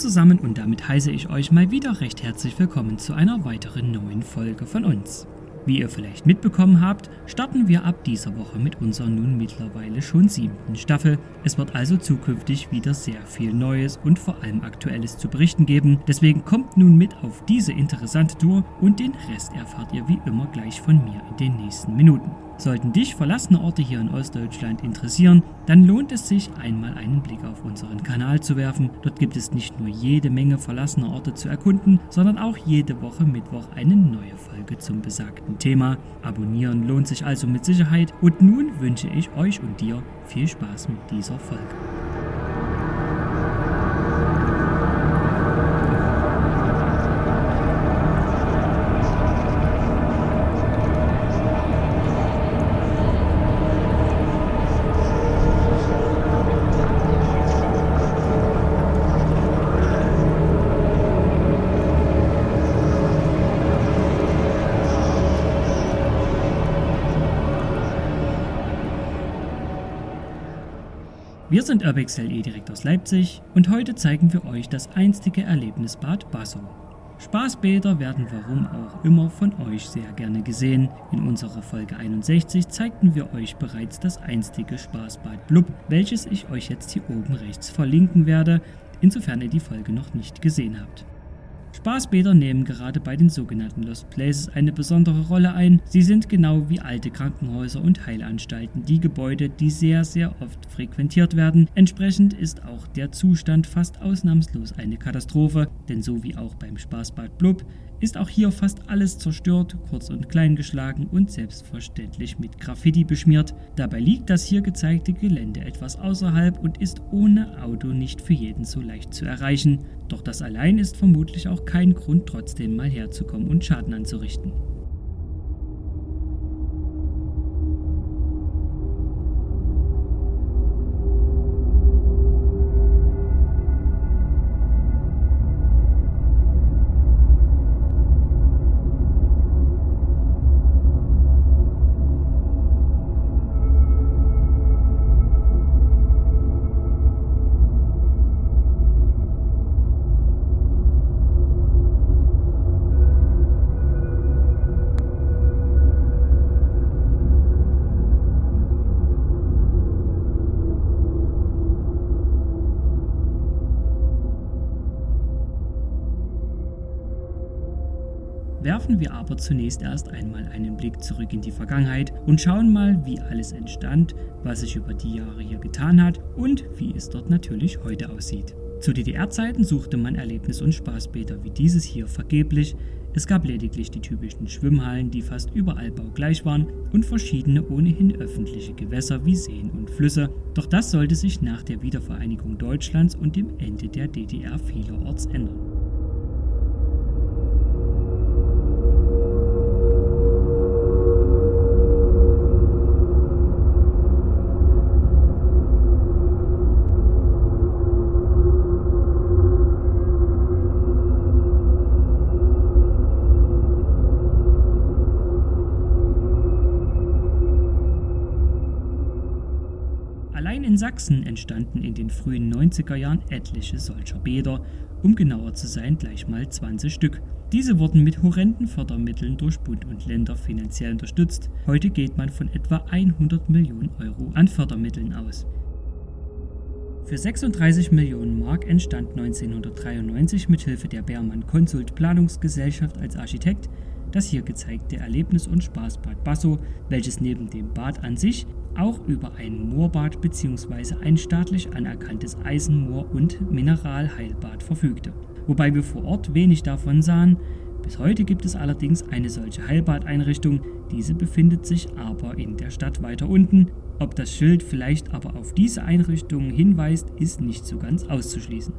Zusammen und damit heiße ich euch mal wieder recht herzlich willkommen zu einer weiteren neuen Folge von uns. Wie ihr vielleicht mitbekommen habt, starten wir ab dieser Woche mit unserer nun mittlerweile schon siebten Staffel. Es wird also zukünftig wieder sehr viel Neues und vor allem Aktuelles zu berichten geben. Deswegen kommt nun mit auf diese interessante Tour und den Rest erfahrt ihr wie immer gleich von mir in den nächsten Minuten. Sollten dich verlassene Orte hier in Ostdeutschland interessieren, dann lohnt es sich, einmal einen Blick auf unseren Kanal zu werfen. Dort gibt es nicht nur jede Menge verlassener Orte zu erkunden, sondern auch jede Woche Mittwoch eine neue Folge zum besagten Thema. Abonnieren lohnt sich also mit Sicherheit und nun wünsche ich euch und dir viel Spaß mit dieser Folge. Wir sind UrbXLE direkt aus Leipzig und heute zeigen wir euch das einstige Erlebnisbad Basso. Spaßbäder werden warum auch immer von euch sehr gerne gesehen. In unserer Folge 61 zeigten wir euch bereits das einstige Spaßbad Blub, welches ich euch jetzt hier oben rechts verlinken werde, insofern ihr die Folge noch nicht gesehen habt. Spaßbäder nehmen gerade bei den sogenannten Lost Places eine besondere Rolle ein. Sie sind genau wie alte Krankenhäuser und Heilanstalten die Gebäude, die sehr, sehr oft frequentiert werden. Entsprechend ist auch der Zustand fast ausnahmslos eine Katastrophe, denn so wie auch beim Spaßbad Blub ist auch hier fast alles zerstört, kurz und klein geschlagen und selbstverständlich mit Graffiti beschmiert. Dabei liegt das hier gezeigte Gelände etwas außerhalb und ist ohne Auto nicht für jeden so leicht zu erreichen. Doch das allein ist vermutlich auch kein Grund, trotzdem mal herzukommen und Schaden anzurichten. Werfen wir aber zunächst erst einmal einen Blick zurück in die Vergangenheit und schauen mal, wie alles entstand, was sich über die Jahre hier getan hat und wie es dort natürlich heute aussieht. Zu DDR-Zeiten suchte man Erlebnis- und Spaßbäder wie dieses hier vergeblich. Es gab lediglich die typischen Schwimmhallen, die fast überall baugleich waren, und verschiedene ohnehin öffentliche Gewässer wie Seen und Flüsse. Doch das sollte sich nach der Wiedervereinigung Deutschlands und dem Ende der DDR vielerorts ändern. Sachsen entstanden in den frühen 90er Jahren etliche solcher Bäder, um genauer zu sein gleich mal 20 Stück. Diese wurden mit horrenden Fördermitteln durch Bund und Länder finanziell unterstützt. Heute geht man von etwa 100 Millionen Euro an Fördermitteln aus. Für 36 Millionen Mark entstand 1993 mithilfe der Beermann Consult Planungsgesellschaft als Architekt das hier gezeigte Erlebnis- und Spaßbad Basso, welches neben dem Bad an sich auch über ein Moorbad bzw. ein staatlich anerkanntes Eisenmoor- und Mineralheilbad verfügte. Wobei wir vor Ort wenig davon sahen, bis heute gibt es allerdings eine solche Heilbadeinrichtung, diese befindet sich aber in der Stadt weiter unten. Ob das Schild vielleicht aber auf diese Einrichtung hinweist, ist nicht so ganz auszuschließen.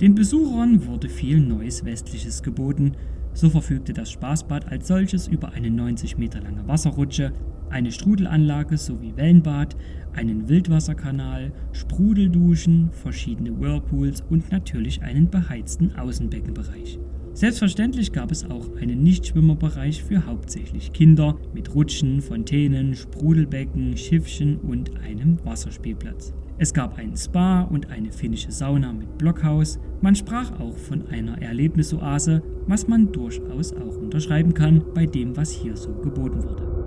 Den Besuchern wurde viel Neues Westliches geboten, so verfügte das Spaßbad als solches über eine 90 Meter lange Wasserrutsche, eine Strudelanlage sowie Wellenbad, einen Wildwasserkanal, Sprudelduschen, verschiedene Whirlpools und natürlich einen beheizten Außenbeckenbereich. Selbstverständlich gab es auch einen Nichtschwimmerbereich für hauptsächlich Kinder mit Rutschen, Fontänen, Sprudelbecken, Schiffchen und einem Wasserspielplatz. Es gab einen Spa und eine finnische Sauna mit Blockhaus. Man sprach auch von einer Erlebnisoase, was man durchaus auch unterschreiben kann bei dem, was hier so geboten wurde.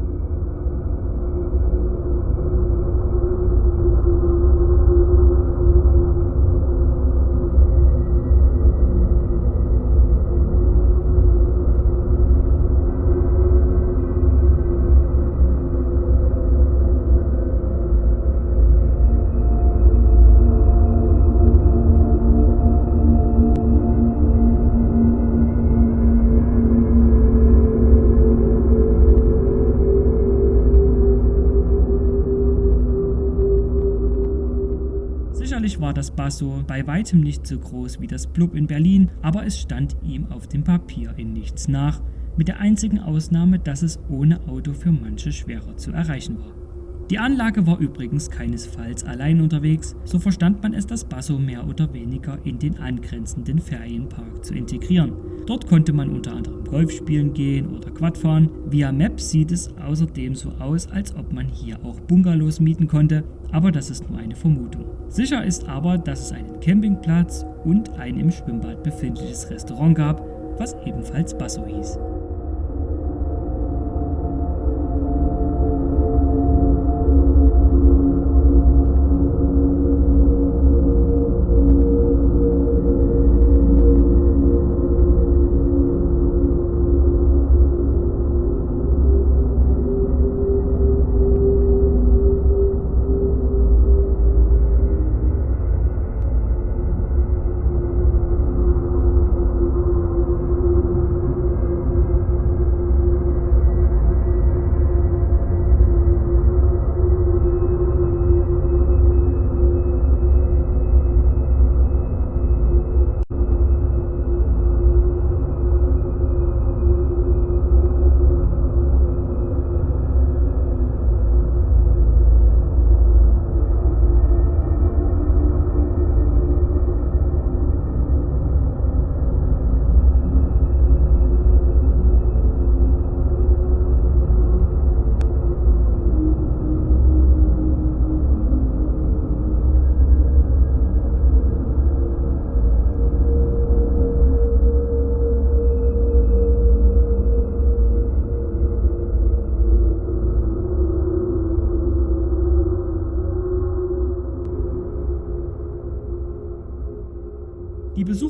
War Basso bei weitem nicht so groß wie das Blub in Berlin, aber es stand ihm auf dem Papier in nichts nach, mit der einzigen Ausnahme, dass es ohne Auto für manche schwerer zu erreichen war. Die Anlage war übrigens keinesfalls allein unterwegs, so verstand man es, das Basso mehr oder weniger in den angrenzenden Ferienpark zu integrieren. Dort konnte man unter anderem Golf spielen gehen oder Quad fahren. Via Maps sieht es außerdem so aus, als ob man hier auch Bungalows mieten konnte, aber das ist nur eine Vermutung. Sicher ist aber, dass es einen Campingplatz und ein im Schwimmbad befindliches Restaurant gab, was ebenfalls Basso hieß.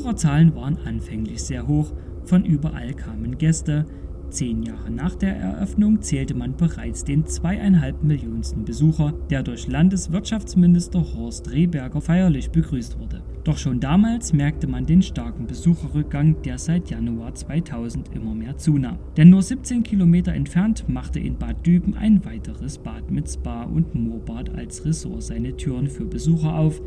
Besucherzahlen waren anfänglich sehr hoch, von überall kamen Gäste. Zehn Jahre nach der Eröffnung zählte man bereits den zweieinhalb Millionsten Besucher, der durch Landeswirtschaftsminister Horst Rehberger feierlich begrüßt wurde. Doch schon damals merkte man den starken Besucherrückgang, der seit Januar 2000 immer mehr zunahm. Denn nur 17 Kilometer entfernt machte in Bad Düben ein weiteres Bad mit Spa und Moorbad als Ressort seine Türen für Besucher auf,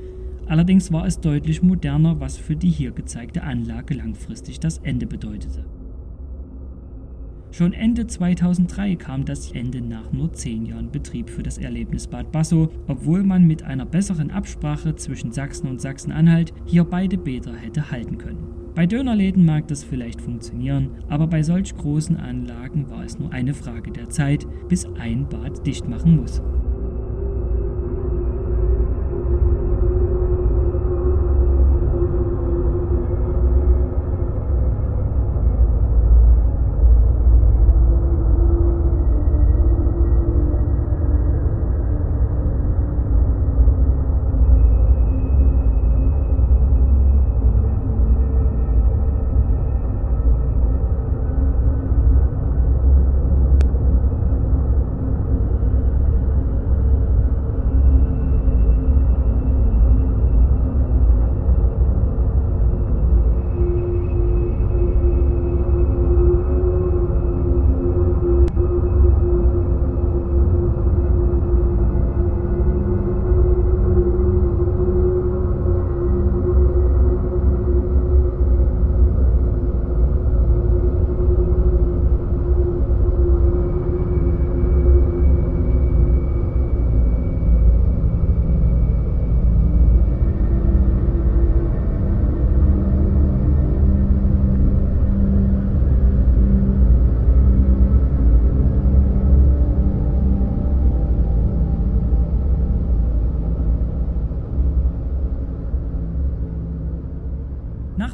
Allerdings war es deutlich moderner, was für die hier gezeigte Anlage langfristig das Ende bedeutete. Schon Ende 2003 kam das Ende nach nur 10 Jahren Betrieb für das Erlebnisbad Basso, obwohl man mit einer besseren Absprache zwischen Sachsen und Sachsen-Anhalt hier beide Bäder hätte halten können. Bei Dönerläden mag das vielleicht funktionieren, aber bei solch großen Anlagen war es nur eine Frage der Zeit, bis ein Bad dicht machen muss.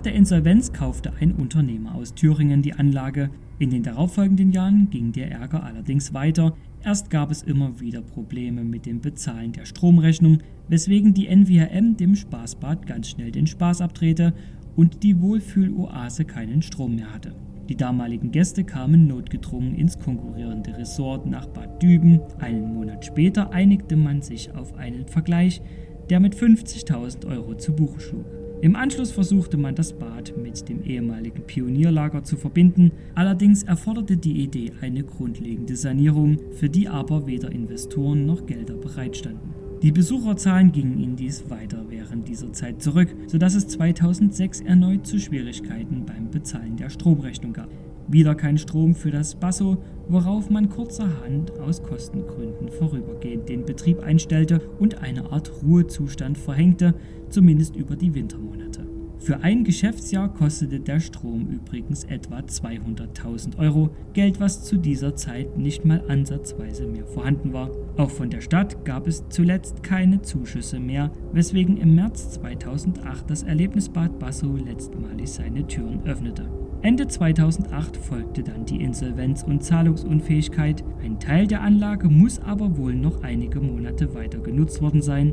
Der Insolvenz kaufte ein Unternehmer aus Thüringen die Anlage. In den darauffolgenden Jahren ging der Ärger allerdings weiter. Erst gab es immer wieder Probleme mit dem Bezahlen der Stromrechnung, weswegen die NWRM dem Spaßbad ganz schnell den Spaß abdrehte und die Wohlfühloase keinen Strom mehr hatte. Die damaligen Gäste kamen notgedrungen ins konkurrierende Resort nach Bad Düben. Einen Monat später einigte man sich auf einen Vergleich, der mit 50.000 Euro zu Buche schlug. Im Anschluss versuchte man das Bad mit dem ehemaligen Pionierlager zu verbinden, allerdings erforderte die Idee eine grundlegende Sanierung, für die aber weder Investoren noch Gelder bereitstanden. Die Besucherzahlen gingen indies weiter während dieser Zeit zurück, sodass es 2006 erneut zu Schwierigkeiten beim Bezahlen der Stromrechnung gab. Wieder kein Strom für das Basso, worauf man kurzerhand aus Kostengründen vorübergehend den Betrieb einstellte und eine Art Ruhezustand verhängte, zumindest über die Wintermonate. Für ein Geschäftsjahr kostete der Strom übrigens etwa 200.000 Euro, Geld, was zu dieser Zeit nicht mal ansatzweise mehr vorhanden war. Auch von der Stadt gab es zuletzt keine Zuschüsse mehr, weswegen im März 2008 das Erlebnisbad Basso letztmalig seine Türen öffnete. Ende 2008 folgte dann die Insolvenz und Zahlungsunfähigkeit. Ein Teil der Anlage muss aber wohl noch einige Monate weiter genutzt worden sein,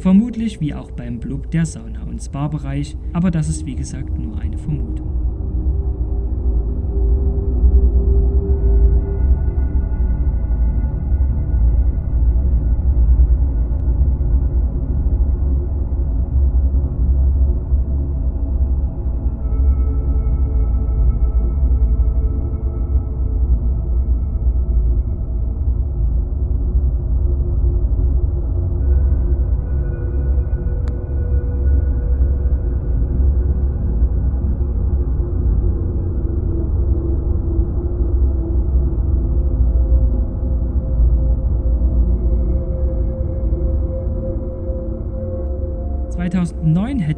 vermutlich wie auch beim Blub der Sauna- und Spa-Bereich, aber das ist wie gesagt nur eine Vermutung.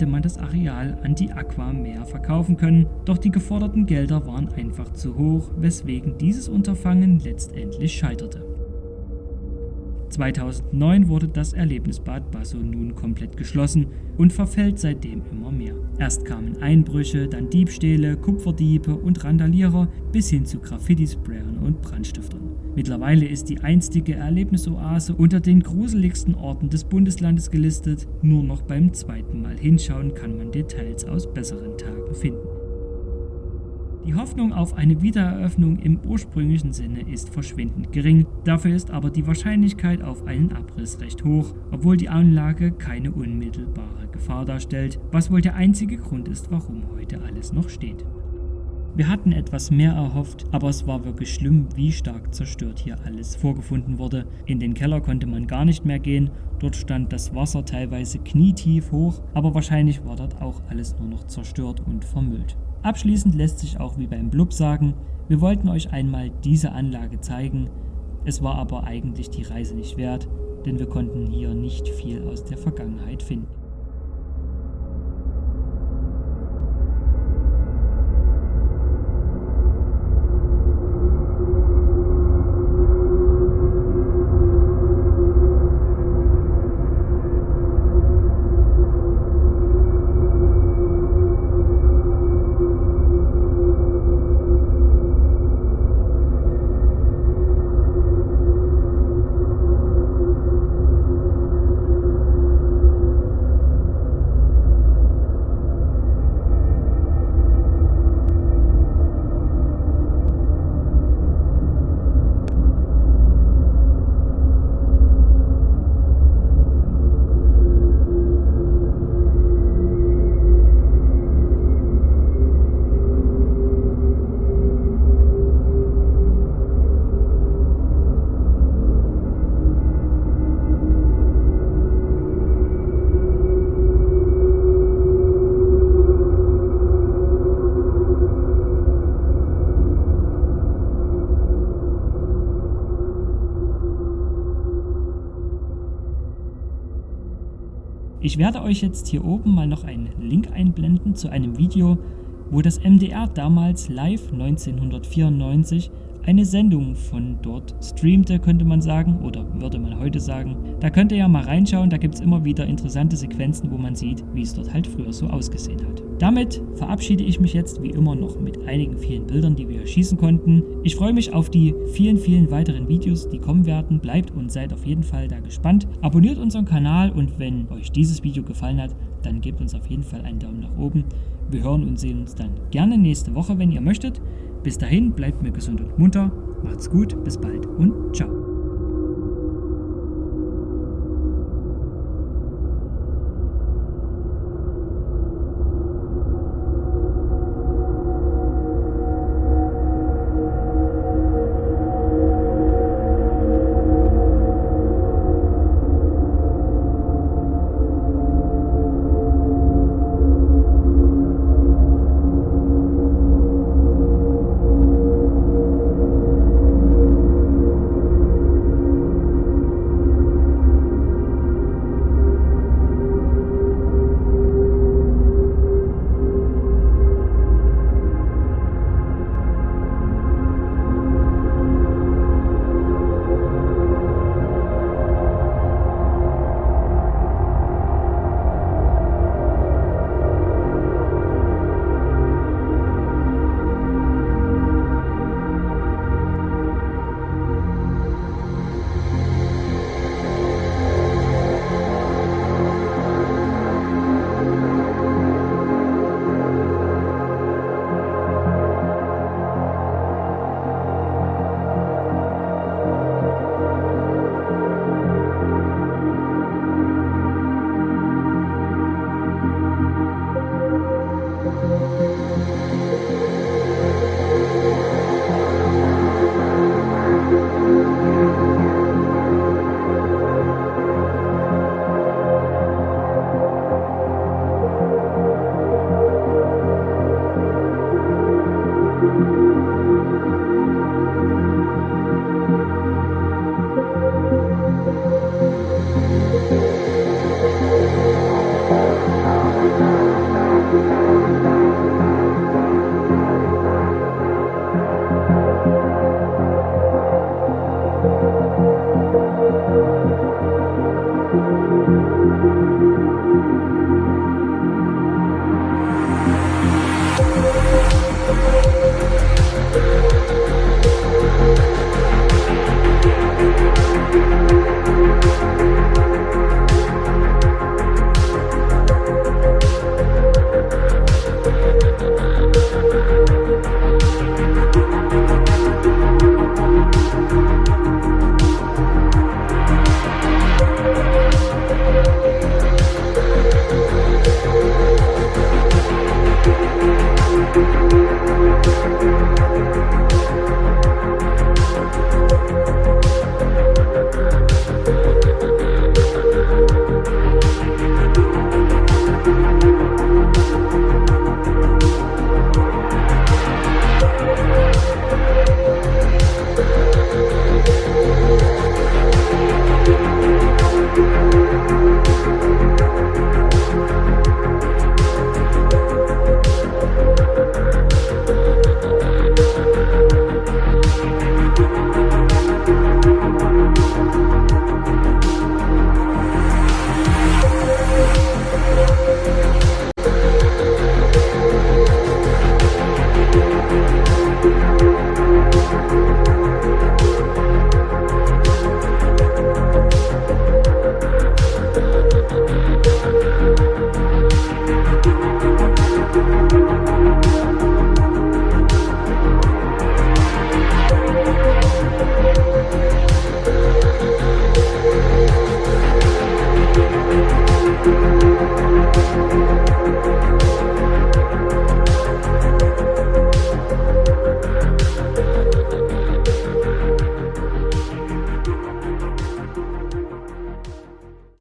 Hätte man das Areal an die Aqua Meer verkaufen können, doch die geforderten Gelder waren einfach zu hoch, weswegen dieses Unterfangen letztendlich scheiterte. 2009 wurde das Erlebnisbad Basso nun komplett geschlossen und verfällt seitdem immer mehr. Erst kamen Einbrüche, dann Diebstähle, Kupferdiebe und Randalierer bis hin zu Graffiti-Sprayern und Brandstiftern. Mittlerweile ist die einstige Erlebnisoase unter den gruseligsten Orten des Bundeslandes gelistet. Nur noch beim zweiten Mal hinschauen kann man Details aus besseren Tagen finden. Die Hoffnung auf eine Wiedereröffnung im ursprünglichen Sinne ist verschwindend gering, dafür ist aber die Wahrscheinlichkeit auf einen Abriss recht hoch, obwohl die Anlage keine unmittelbare Gefahr darstellt, was wohl der einzige Grund ist, warum heute alles noch steht. Wir hatten etwas mehr erhofft, aber es war wirklich schlimm, wie stark zerstört hier alles vorgefunden wurde. In den Keller konnte man gar nicht mehr gehen, dort stand das Wasser teilweise knietief hoch, aber wahrscheinlich war dort auch alles nur noch zerstört und vermüllt. Abschließend lässt sich auch wie beim Blub sagen, wir wollten euch einmal diese Anlage zeigen, es war aber eigentlich die Reise nicht wert, denn wir konnten hier nicht viel aus der Vergangenheit finden. Ich werde euch jetzt hier oben mal noch einen Link einblenden zu einem Video, wo das MDR damals live 1994 eine Sendung von dort streamte, könnte man sagen, oder würde man heute sagen. Da könnt ihr ja mal reinschauen, da gibt es immer wieder interessante Sequenzen, wo man sieht, wie es dort halt früher so ausgesehen hat. Damit verabschiede ich mich jetzt wie immer noch mit einigen vielen Bildern, die wir schießen konnten. Ich freue mich auf die vielen, vielen weiteren Videos, die kommen werden. Bleibt und seid auf jeden Fall da gespannt. Abonniert unseren Kanal und wenn euch dieses Video gefallen hat, dann gebt uns auf jeden Fall einen Daumen nach oben. Wir hören und sehen uns dann gerne nächste Woche, wenn ihr möchtet. Bis dahin, bleibt mir gesund und munter. Macht's gut, bis bald und ciao.